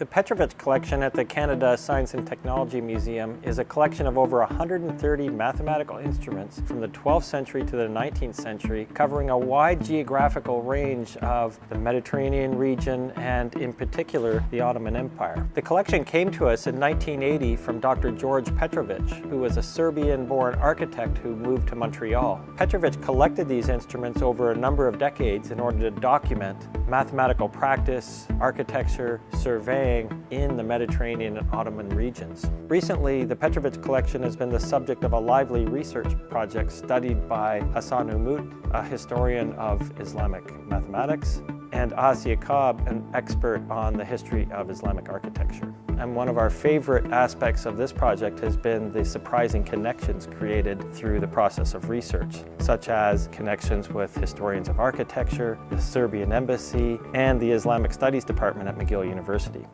The Petrovich collection at the Canada Science and Technology Museum is a collection of over 130 mathematical instruments from the 12th century to the 19th century, covering a wide geographical range of the Mediterranean region and in particular the Ottoman Empire. The collection came to us in 1980 from Dr. George Petrovich, who was a Serbian-born architect who moved to Montreal. Petrovich collected these instruments over a number of decades in order to document mathematical practice, architecture, surveying, in the Mediterranean and Ottoman regions. Recently, the Petrovich collection has been the subject of a lively research project studied by Hasan Umut, a historian of Islamic mathematics, and Ahaz Cobb, an expert on the history of Islamic architecture. And one of our favorite aspects of this project has been the surprising connections created through the process of research, such as connections with historians of architecture, the Serbian embassy, and the Islamic Studies Department at McGill University.